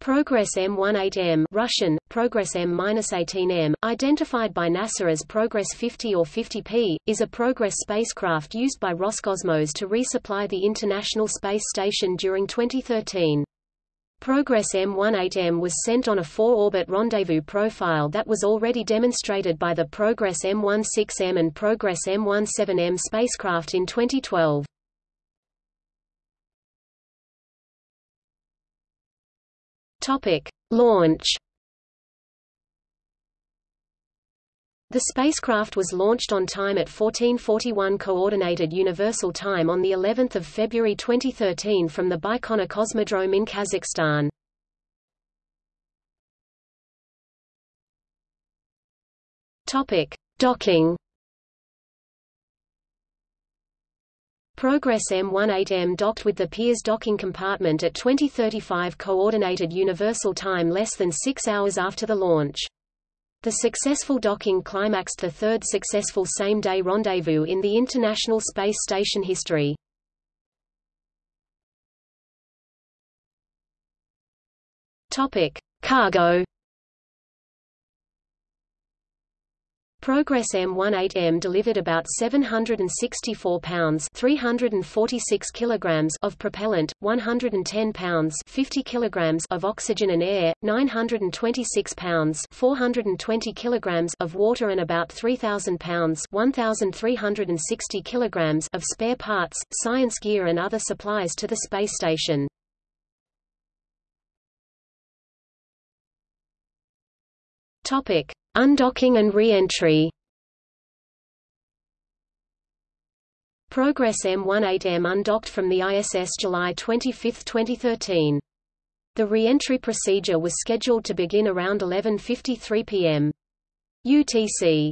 Progress M18M Russian, Progress M-18M, identified by NASA as Progress 50 or 50P, is a Progress spacecraft used by Roscosmos to resupply the International Space Station during 2013. Progress M18M was sent on a four-orbit rendezvous profile that was already demonstrated by the Progress M16M and Progress M17M spacecraft in 2012. Topic: Launch. The spacecraft was launched on time at 1441 Coordinated Universal Time on the 11th of February 2013 from the Baikonur Cosmodrome in Kazakhstan. Topic: Docking. Progress M18M docked with the Pirs docking compartment at 2035 Coordinated Universal Time less than six hours after the launch. The successful docking climaxed the third successful same-day rendezvous in the International Space Station history. Topic: Cargo Progress M18M delivered about 764 pounds 346 kilograms of propellant, 110 pounds 50 kilograms of oxygen and air, 926 pounds 420 kilograms of water and about 3000 pounds 1360 kilograms of spare parts, science gear and other supplies to the space station. Topic: Undocking and re-entry Progress M18M undocked from the ISS July 25, 2013. The re-entry procedure was scheduled to begin around 11.53 p.m. UTC.